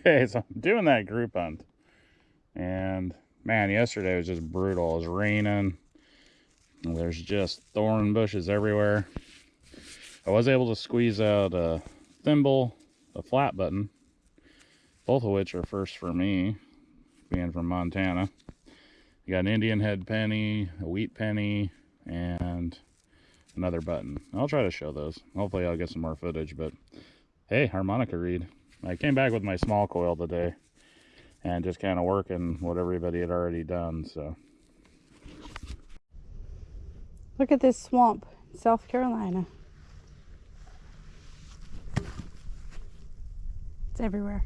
Okay, so I'm doing that group hunt. And man, yesterday was just brutal. It was raining. There's just thorn bushes everywhere. I was able to squeeze out a thimble, a flat button, both of which are first for me, being from Montana. You got an Indian head penny, a wheat penny, and another button. I'll try to show those. Hopefully I'll get some more footage, but hey, harmonica reed. I came back with my small coil today and just kind of working what everybody had already done, so. Look at this swamp, South Carolina. It's everywhere.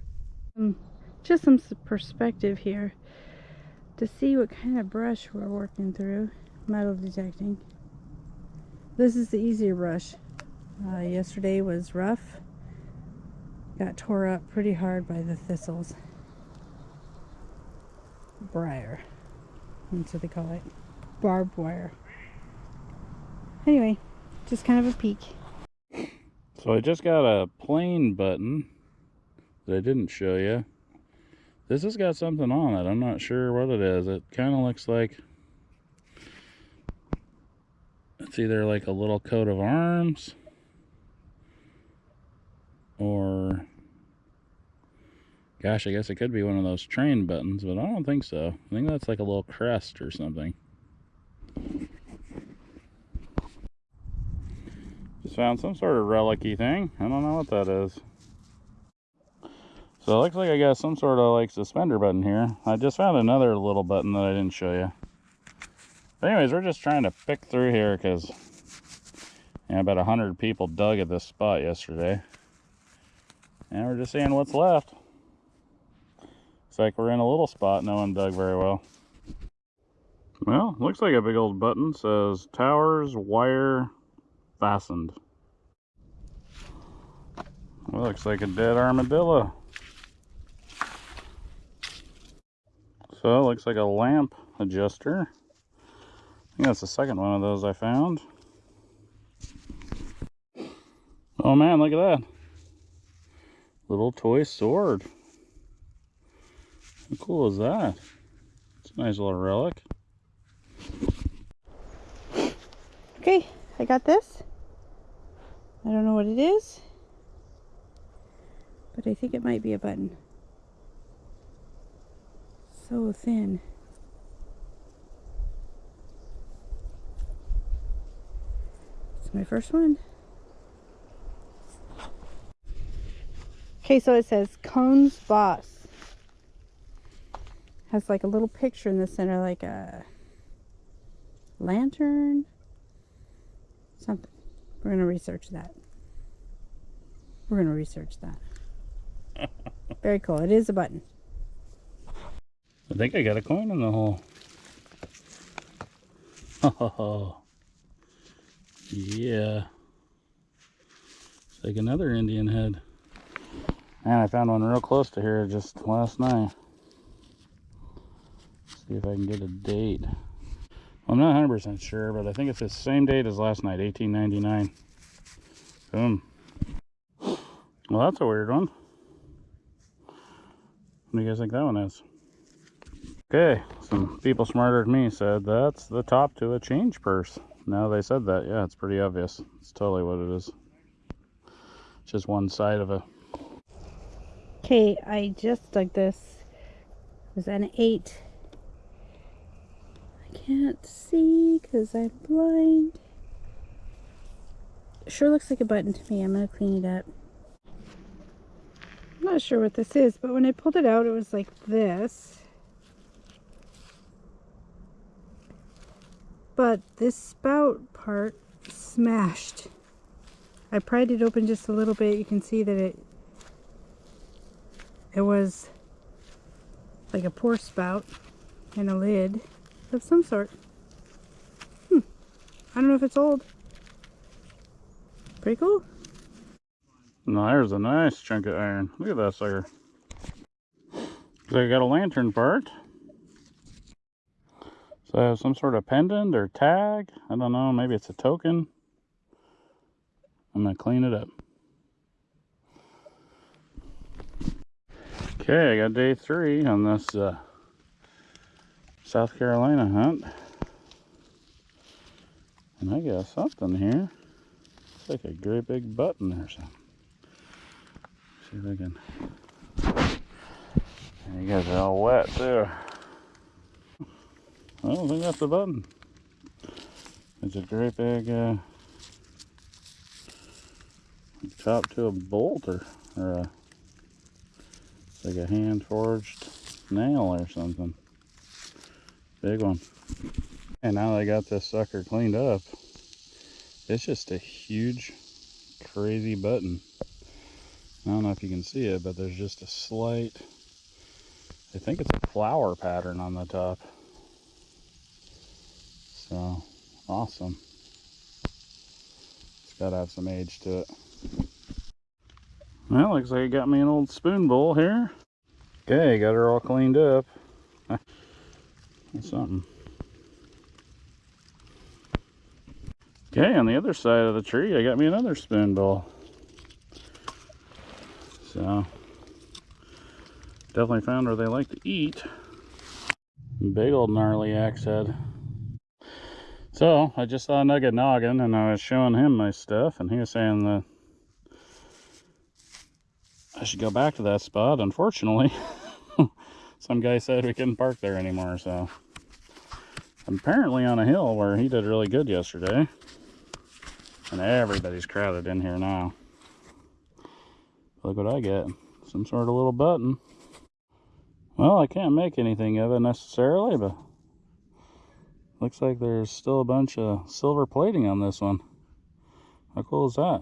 Um, just some perspective here to see what kind of brush we're working through, metal detecting. This is the easier brush. Uh, yesterday was rough got tore up pretty hard by the thistles. Briar. That's what they call it. Barbed wire. Anyway, just kind of a peek. So I just got a plain button that I didn't show you. This has got something on it. I'm not sure what it is. It kind of looks like it's either like a little coat of arms or gosh, I guess it could be one of those train buttons, but I don't think so. I think that's like a little crest or something. Just found some sort of relicy thing. I don't know what that is. So it looks like I got some sort of like suspender button here. I just found another little button that I didn't show you. But anyways, we're just trying to pick through here because yeah, about a hundred people dug at this spot yesterday. And we're just seeing what's left. Looks like we're in a little spot no one dug very well. Well, looks like a big old button says towers wire fastened. Well, looks like a dead armadillo. So it looks like a lamp adjuster. I think that's the second one of those I found. Oh man, look at that little toy sword. How cool is that? It's a nice little relic. Okay, I got this. I don't know what it is, but I think it might be a button. So thin. It's my first one. Okay, so it says Cones Boss. Has like a little picture in the center, like a lantern. Something. We're going to research that. We're going to research that. Very cool. It is a button. I think I got a coin in the hole. Oh, yeah. It's like another Indian head. And I found one real close to here just last night. See if I can get a date. I'm not 100% sure, but I think it's the same date as last night, 1899. Boom. Well, that's a weird one. What do you guys think that one is? Okay, some people smarter than me said that's the top to a change purse. Now they said that, yeah, it's pretty obvious. It's totally what it is. It's just one side of a Okay, I just dug this. It was an 8. Can't see because I'm blind. Sure looks like a button to me. I'm going to clean it up. I'm not sure what this is, but when I pulled it out, it was like this. But this spout part smashed. I pried it open just a little bit. You can see that it it was like a pour spout and a lid of some sort. Hmm. I don't know if it's old. Pretty cool. No, there's a nice chunk of iron. Look at that sucker. So I got a lantern part. So some sort of pendant or tag. I don't know. Maybe it's a token. I'm going to clean it up. Okay, I got day three on this uh, South Carolina hunt. And I got something here. It's like a great big button or something. See if I can. And you guys are all wet too. I don't think that's a button. It's a great big uh, top to a bolt or, or a, like a hand forged nail or something. Big one. And now I got this sucker cleaned up, it's just a huge, crazy button. I don't know if you can see it, but there's just a slight, I think it's a flower pattern on the top. So, awesome. It's got to have some age to it. Well, looks like I got me an old spoon bowl here. Okay, got her all cleaned up. Something. Okay, on the other side of the tree, I got me another spoon bowl. So, definitely found where they like to eat. Big old gnarly axe head. So, I just saw Nugget Noggin and I was showing him my stuff and he was saying that I should go back to that spot. Unfortunately, some guy said we couldn't park there anymore, so apparently on a hill where he did really good yesterday. And everybody's crowded in here now. Look what I get. Some sort of little button. Well, I can't make anything of it necessarily, but looks like there's still a bunch of silver plating on this one. How cool is that?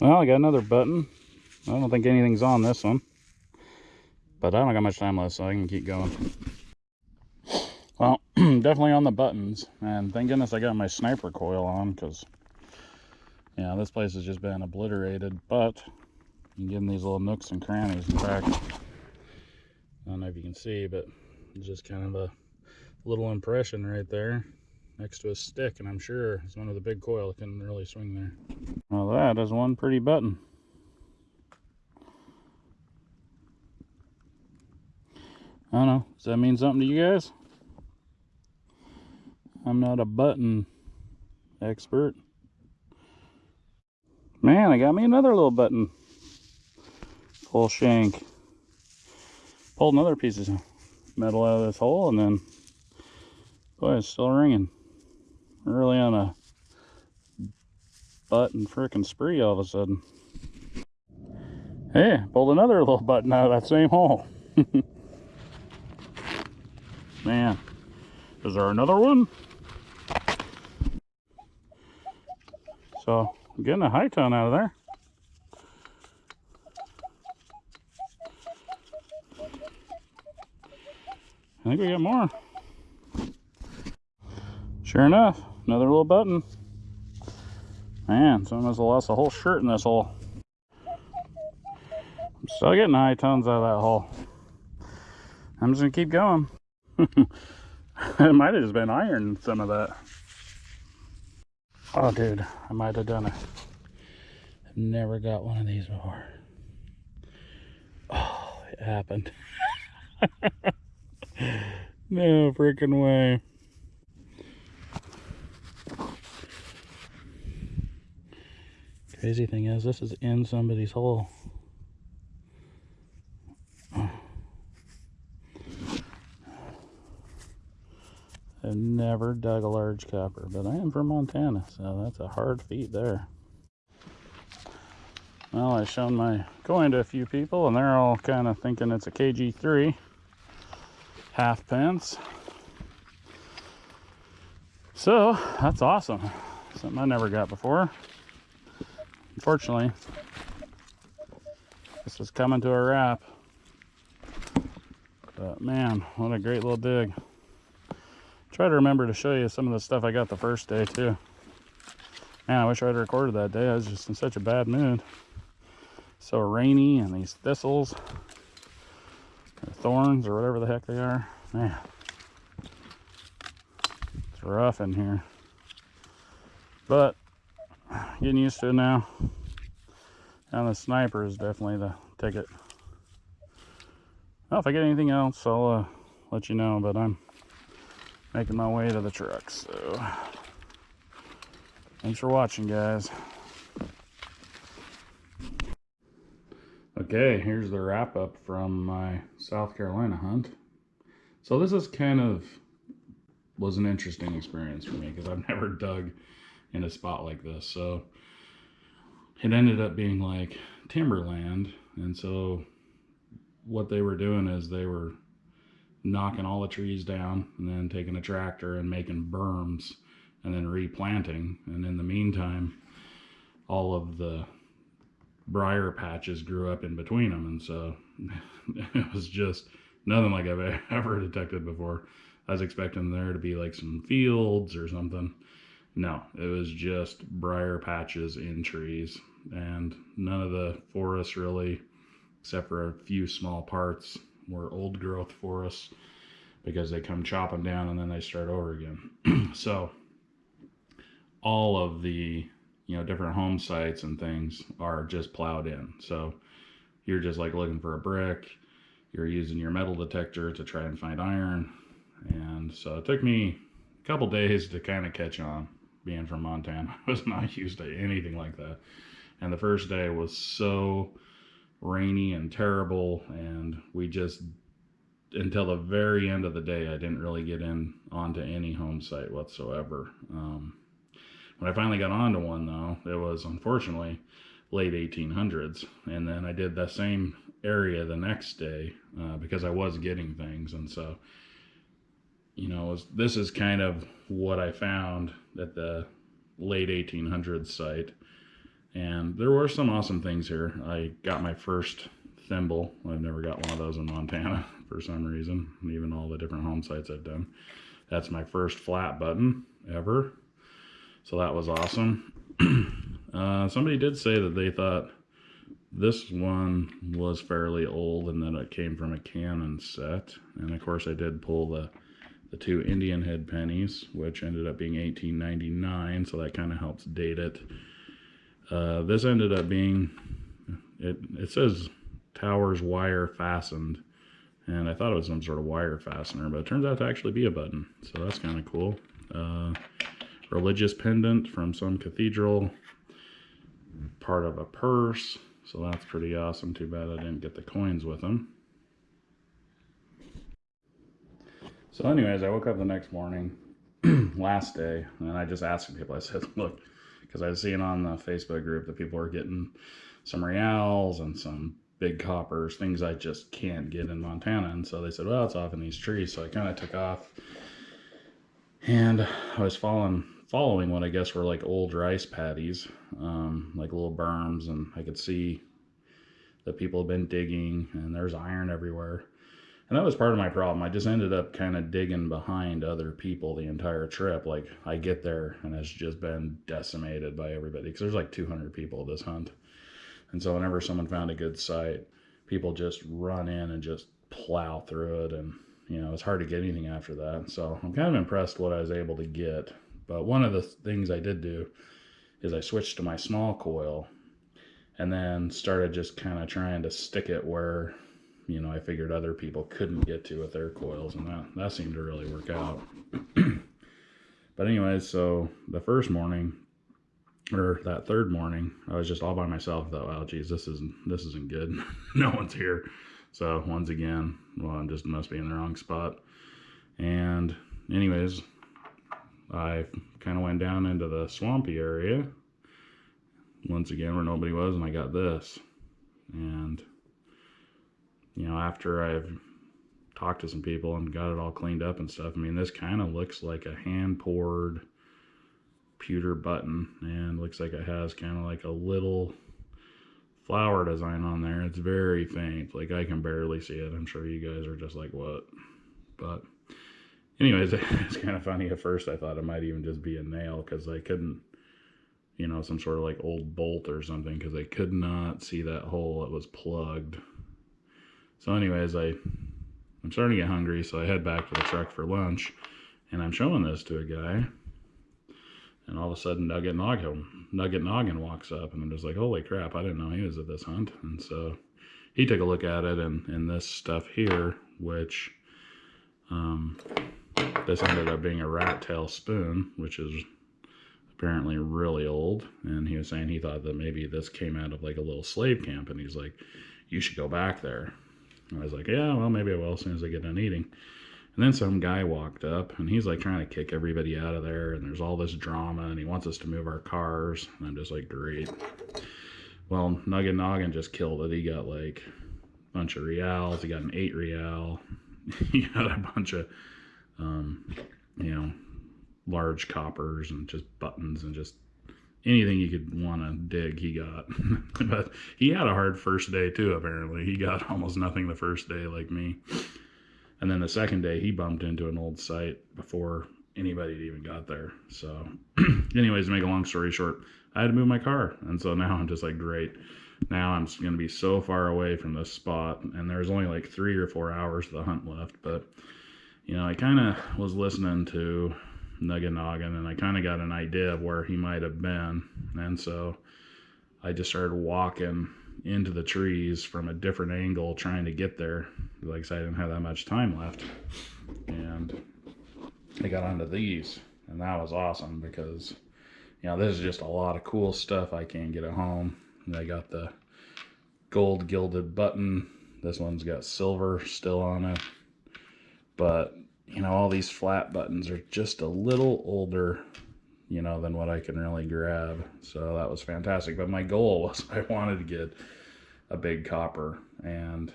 Well, I got another button. I don't think anything's on this one. But I don't got much time left, so I can keep going. Well, definitely on the buttons. And thank goodness I got my sniper coil on, because, yeah, this place has just been obliterated. But you can give them these little nooks and crannies. In fact, I don't know if you can see, but it's just kind of a little impression right there next to a stick. And I'm sure it's one of the big coil. It couldn't really swing there. Well, that is one pretty button. I don't know. Does that mean something to you guys? I'm not a button expert. Man, I got me another little button. Full shank. Pulled another piece of metal out of this hole and then, boy, it's still ringing. Really on a button frickin' spree all of a sudden. Hey, pulled another little button out of that same hole. Man, is there another one? So, I'm getting a high tone out of there. I think we got more. Sure enough, another little button. Man, have lost a whole shirt in this hole. I'm still getting high tones out of that hole. I'm just gonna keep going. it might have just been iron, some of that. Oh, dude, I might have done it. I've never got one of these before. Oh, it happened. no freaking way. Crazy thing is, this is in somebody's hole. I've never dug a large copper, but I am from Montana, so that's a hard feat there. Well, I've shown my coin to a few people, and they're all kind of thinking it's a KG3 half pence. So, that's awesome. Something I never got before. Unfortunately, this is coming to a wrap. But man, what a great little dig. Try to remember to show you some of the stuff I got the first day too. Man, I wish I'd recorded that day. I was just in such a bad mood. So rainy and these thistles, or thorns, or whatever the heck they are. Man, it's rough in here. But getting used to it now. And the sniper is definitely the ticket. Well, if I get anything else, I'll uh, let you know. But I'm making my way to the truck. So thanks for watching, guys. Okay, here's the wrap up from my South Carolina hunt. So this is kind of was an interesting experience for me because I've never dug in a spot like this. So it ended up being like timberland, and so what they were doing is they were knocking all the trees down and then taking a tractor and making berms and then replanting. And in the meantime, all of the briar patches grew up in between them. And so it was just nothing like I've ever detected before. I was expecting there to be like some fields or something. No, it was just briar patches in trees. And none of the forests really except for a few small parts were old growth forests because they come chopping down and then they start over again. so all of the you know different home sites and things are just plowed in. So you're just like looking for a brick. You're using your metal detector to try and find iron. And so it took me a couple days to kind of catch on being from Montana. I was not used to anything like that. And the first day was so rainy and terrible and we just until the very end of the day i didn't really get in onto any home site whatsoever. Um, when i finally got onto one though it was unfortunately late 1800s and then i did the same area the next day uh, because i was getting things and so you know was, this is kind of what i found at the late 1800s site and there were some awesome things here. I got my first thimble. I've never got one of those in Montana for some reason, even all the different home sites I've done. That's my first flat button ever. So that was awesome. uh, somebody did say that they thought this one was fairly old and that it came from a Canon set. And of course I did pull the the two Indian head pennies, which ended up being 1899, so that kind of helps date it. Uh, this ended up being, it, it says towers wire fastened. And I thought it was some sort of wire fastener, but it turns out to actually be a button. So that's kind of cool. Uh, religious pendant from some cathedral. Part of a purse. So that's pretty awesome. Too bad I didn't get the coins with them. So anyways, I woke up the next morning, last day, and I just asked people, I said, look, because I was seeing on the Facebook group that people were getting some reals and some big coppers, things I just can't get in Montana. And so they said, well, it's off in these trees. So I kind of took off and I was following following what I guess were like old rice paddies, um, like little berms, and I could see that people have been digging and there's iron everywhere. And that was part of my problem. I just ended up kind of digging behind other people the entire trip. Like I get there and it's just been decimated by everybody because there's like 200 people this hunt. And so whenever someone found a good site, people just run in and just plow through it. And, you know, it's hard to get anything after that. So I'm kind of impressed what I was able to get. But one of the things I did do is I switched to my small coil and then started just kind of trying to stick it where you know, I figured other people couldn't get to with their coils, and that, that seemed to really work out. but anyways, so the first morning, or that third morning, I was just all by myself. I thought, well, oh, geez, this isn't this isn't good. no one's here. So once again, well, I just must be in the wrong spot. And anyways, I kind of went down into the swampy area once again where nobody was, and I got this. And you know, after I've talked to some people and got it all cleaned up and stuff, I mean, this kind of looks like a hand poured pewter button and looks like it has kind of like a little flower design on there. It's very faint. Like I can barely see it. I'm sure you guys are just like, what? But anyways, it's kind of funny. At first I thought it might even just be a nail because I couldn't, you know, some sort of like old bolt or something because I could not see that hole. It was plugged. So anyways, I, I'm starting to get hungry, so I head back to the truck for lunch, and I'm showing this to a guy, and all of a sudden Nugget Noggin, Nugget Noggin walks up, and I'm just like, holy crap, I didn't know he was at this hunt, and so he took a look at it and, and this stuff here, which um, this ended up being a rat tail spoon, which is apparently really old. And he was saying he thought that maybe this came out of like a little slave camp. And he's like, you should go back there. I was like, yeah, well, maybe I will as soon as I get done eating. And then some guy walked up and he's like trying to kick everybody out of there. And there's all this drama and he wants us to move our cars. And I'm just like, great. Well, Nugget Noggin just killed it. He got like a bunch of reals. He got an eight real. he got a bunch of, um, you know, large coppers and just buttons and just anything you could want to dig he got. But he had a hard first day too apparently. He got almost nothing the first day like me. And then the second day he bumped into an old site before anybody even got there. So anyways to make a long story short i had to move my car. And so now i'm just like great. Now i'm going to be so far away from this spot and there's only like three or four hours of the hunt left. But you know i kind of was listening to Nugget Noggin, and I kind of got an idea of where he might have been. And so I just started walking into the trees from a different angle trying to get there. Like I said, I didn't have that much time left. And I got onto these, and that was awesome because, you know, this is just a lot of cool stuff I can't get at home. And I got the gold gilded button. This one's got silver still on it. But you know, all these flat buttons are just a little older, you know, than what I can really grab. So that was fantastic. But my goal was I wanted to get a big copper and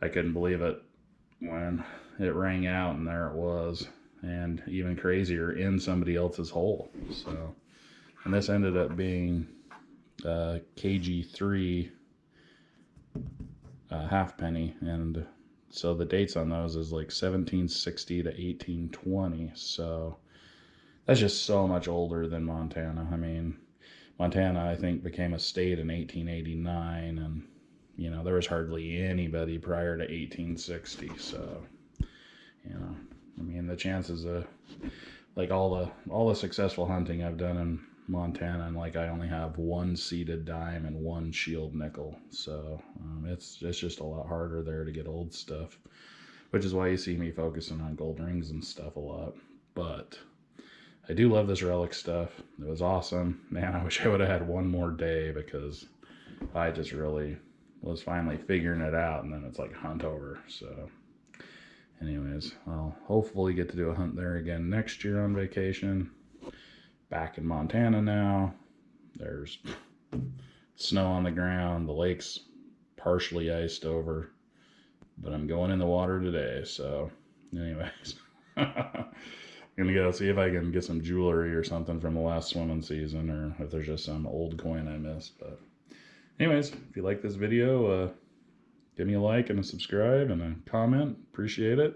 I couldn't believe it when it rang out and there it was. And even crazier in somebody else's hole. So, and this ended up being uh, KG3 uh, half penny and so the dates on those is like 1760 to 1820. So that's just so much older than Montana. I mean, Montana, I think, became a state in 1889, and you know there was hardly anybody prior to 1860. So, you know, I mean, the chances of like all the all the successful hunting I've done in Montana, and like I only have one seated dime and one shield nickel, so um, it's it's just a lot harder there to get old stuff, which is why you see me focusing on gold rings and stuff a lot. But I do love this relic stuff. It was awesome, man. I wish I would have had one more day because I just really was finally figuring it out, and then it's like hunt over. So, anyways, I'll hopefully get to do a hunt there again next year on vacation back in Montana now. There's snow on the ground. The lake's partially iced over, but I'm going in the water today. So, anyways, I'm gonna go see if I can get some jewelry or something from the last swimming season, or if there's just some old coin I missed. But, anyways, if you like this video, uh, give me a like and a subscribe and a comment. Appreciate it.